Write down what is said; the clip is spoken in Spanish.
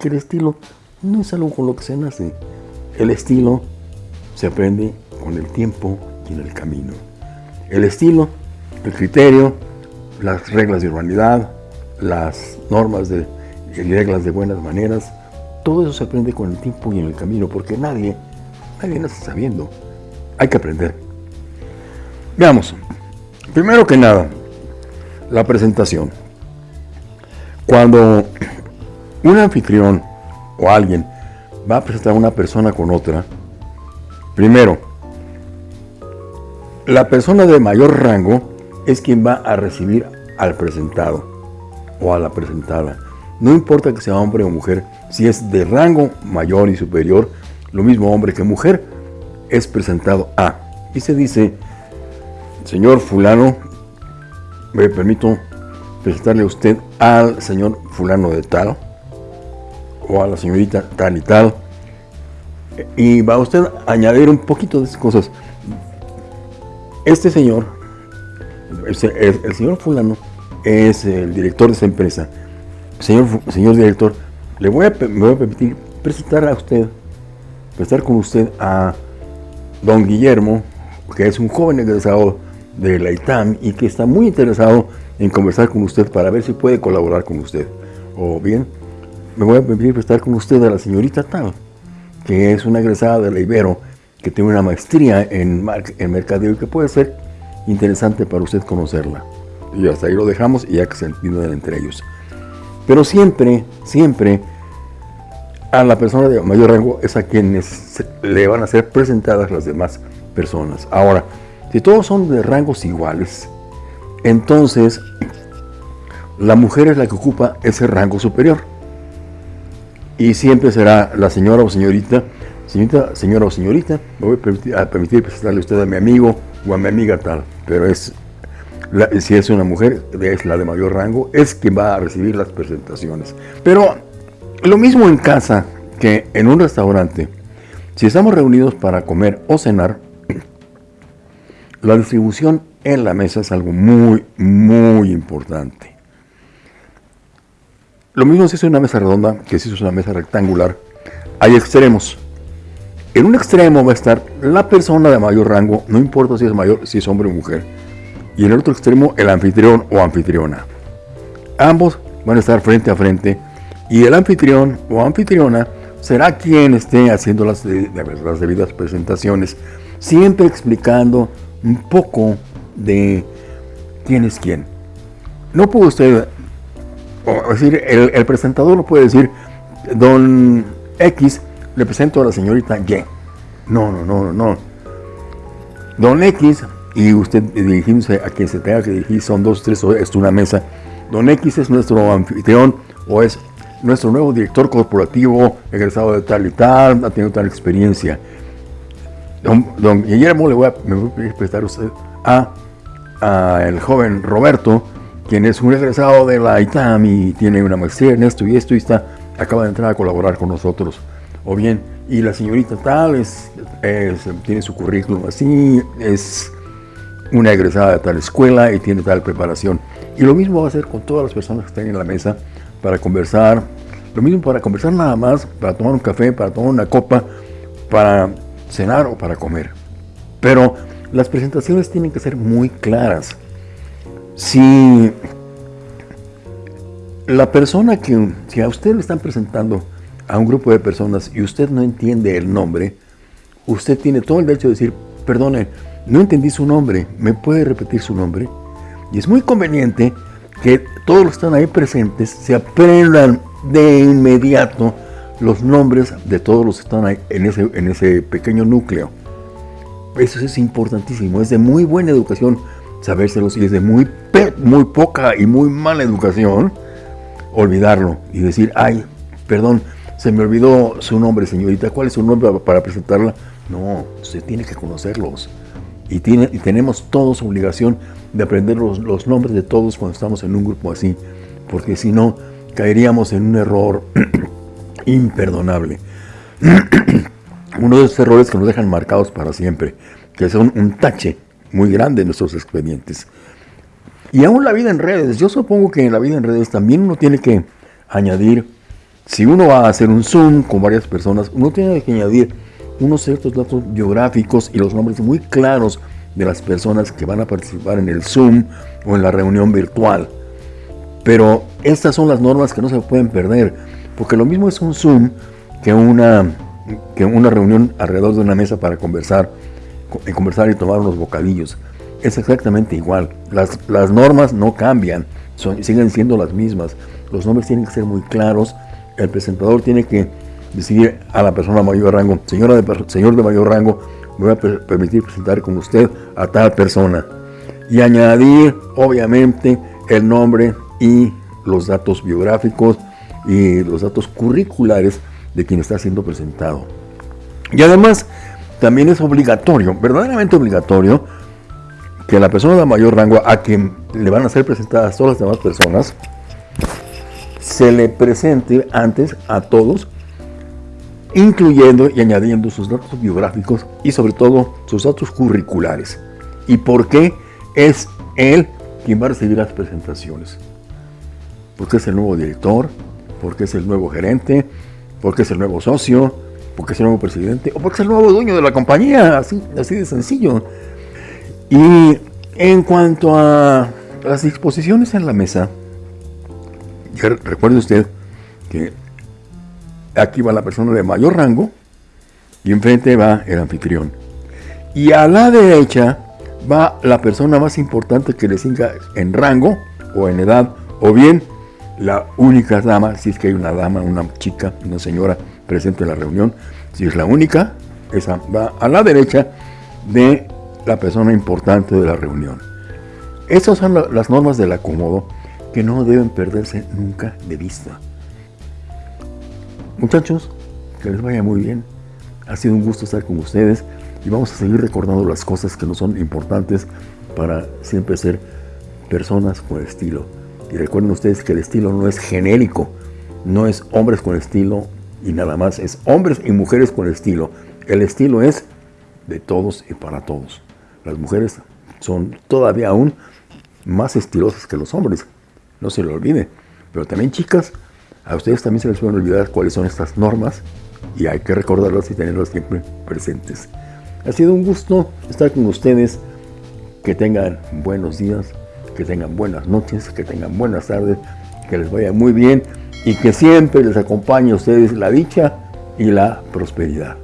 que el estilo no es algo con lo que se nace. El estilo se aprende con el tiempo y en el camino. El estilo, el criterio, las reglas de urbanidad, las normas de, y reglas de buenas maneras, todo eso se aprende con el tiempo y en el camino, porque nadie, nadie nace sabiendo. Hay que aprender. Veamos, primero que nada, la presentación. Cuando un anfitrión o alguien va a presentar a una persona con otra, primero, la persona de mayor rango es quien va a recibir al presentado o a la presentada. No importa que sea hombre o mujer, si es de rango mayor y superior, lo mismo hombre que mujer, es presentado a. Y se dice, señor fulano, me permito presentarle a usted al señor fulano de tal, o a la señorita tal y tal, y va usted a añadir un poquito de esas cosas. Este señor, el, señor fulano, es el director de esa empresa. Señor, señor director, le voy a, me voy a permitir presentar a usted, presentar con usted a don Guillermo, que es un joven egresado de la ITAM y que está muy interesado en conversar con usted para ver si puede colaborar con usted. O bien, me voy a permitir presentar con usted a la señorita tal, que es una egresada de la Ibero, que tiene una maestría en, en mercadeo y que puede ser interesante para usted conocerla. Y hasta ahí lo dejamos y ya que se entiendan entre ellos. Pero siempre, siempre, a la persona de mayor rango es a quienes le van a ser presentadas las demás personas. Ahora, si todos son de rangos iguales, entonces la mujer es la que ocupa ese rango superior. Y siempre será la señora o señorita, señorita, señora o señorita, me voy a permitir, presentarle a usted a mi amigo o a mi amiga tal, pero es si es una mujer, es la de mayor rango, es quien va a recibir las presentaciones. Pero lo mismo en casa que en un restaurante. Si estamos reunidos para comer o cenar, la distribución en la mesa es algo muy, muy importante. Lo mismo si es una mesa redonda que si es una mesa rectangular. Hay extremos. En un extremo va a estar la persona de mayor rango, no importa si es mayor, si es hombre o mujer y en el otro extremo el anfitrión o anfitriona. Ambos van a estar frente a frente y el anfitrión o anfitriona será quien esté haciendo las, las debidas presentaciones, siempre explicando un poco de quién es quién. No puede usted, o decir, el, presentador no puede decir, don X, le presento a la señorita Y. No, no, no, no. Don X y usted dirigiéndose a quien se tenga que dirigir, son dos, tres, es una mesa. Don X es nuestro anfitrión o es nuestro nuevo director corporativo, egresado de tal y tal, ha tenido tal experiencia. Don, Guillermo, le voy a, me voy a prestar a usted a, el joven Roberto, quien es un egresado de la ITAM y tiene una maestría en esto y esto y está, acaba de entrar a colaborar con nosotros. O bien, y la señorita tal, es, tiene su currículum así, es una egresada de tal escuela y tiene tal preparación. Y lo mismo va a ser con todas las personas que estén en la mesa para conversar. Lo mismo para conversar nada más, para tomar un café, para tomar una copa, para cenar o para comer. Pero las presentaciones tienen que ser muy claras. Si la persona que, si a usted le están presentando a un grupo de personas y usted no entiende el nombre, usted tiene todo el derecho de decir, perdone, no entendí su nombre, ¿me puede repetir su nombre? Y es muy conveniente que todos los que están ahí presentes se aprendan de inmediato los nombres de todos los que están ahí en ese, en ese pequeño núcleo. Eso es importantísimo, es de muy buena educación sabérselos y es de muy, muy poca y muy mala educación olvidarlo y decir, ay, perdón, se me olvidó su nombre, señorita, ¿cuál es su nombre para presentarla? No, usted tiene que conocerlos y, tiene, y tenemos todos obligación de aprender los, nombres de todos cuando estamos en un grupo así, porque si no, caeríamos en un error imperdonable. Uno de esos errores que nos dejan marcados para siempre, que son un tache muy grande en nuestros expedientes. Y aún la vida en redes, yo supongo que en la vida en redes también uno tiene que añadir si uno va a hacer un Zoom con varias personas, uno tiene que añadir unos ciertos datos biográficos y los nombres muy claros de las personas que van a participar en el Zoom o en la reunión virtual. Pero estas son las normas que no se pueden perder, porque lo mismo es un Zoom que una, que una reunión alrededor de una mesa para conversar, conversar y tomar unos bocadillos. Es exactamente igual. Las, las normas no cambian, son, siguen siendo las mismas. Los nombres tienen que ser muy claros. El presentador tiene que decir a la persona mayor rango, señora de, señor de mayor rango, voy a permitir presentar con usted a tal persona. Y añadir, obviamente, el nombre y los datos biográficos y los datos curriculares de quien está siendo presentado. Y además, también es obligatorio, verdaderamente obligatorio, que la persona de mayor rango a quien le van a ser presentadas todas las demás personas, se le presente antes a todos, incluyendo y añadiendo sus datos biográficos y sobre todo sus datos curriculares. ¿Y por qué es él quien va a recibir las presentaciones? Porque es el nuevo director, porque es el nuevo gerente, porque es el nuevo socio, porque es el nuevo presidente o porque es el nuevo dueño de la compañía, así, así de sencillo. Y en cuanto a las disposiciones en la mesa, recuerde usted que aquí va la persona de mayor rango y enfrente va el anfitrión. Y a la derecha va la persona más importante que le siga en rango o en edad, o bien la única dama, si es que hay una dama, una chica, una señora presente en la reunión, si es la única, esa va a la derecha de la persona importante de la reunión. Esas son las normas del acomodo que no deben perderse nunca de vista. Muchachos, que les vaya muy bien. Ha sido un gusto estar con ustedes y vamos a seguir recordando las cosas que nos son importantes para siempre ser personas con estilo. Y recuerden ustedes que el estilo no es genérico, no es hombres con estilo y nada más, es hombres y mujeres con estilo. El estilo es de todos y para todos. Las mujeres son todavía aún más estilosas que los hombres, no se lo olvide. Pero también chicas, a ustedes también se les pueden olvidar cuáles son estas normas y hay que recordarlas y tenerlas siempre presentes. Ha sido un gusto estar con ustedes. Que tengan buenos días, que tengan buenas noches, que tengan buenas tardes, que les vaya muy bien y que siempre les acompañe a ustedes la dicha y la prosperidad.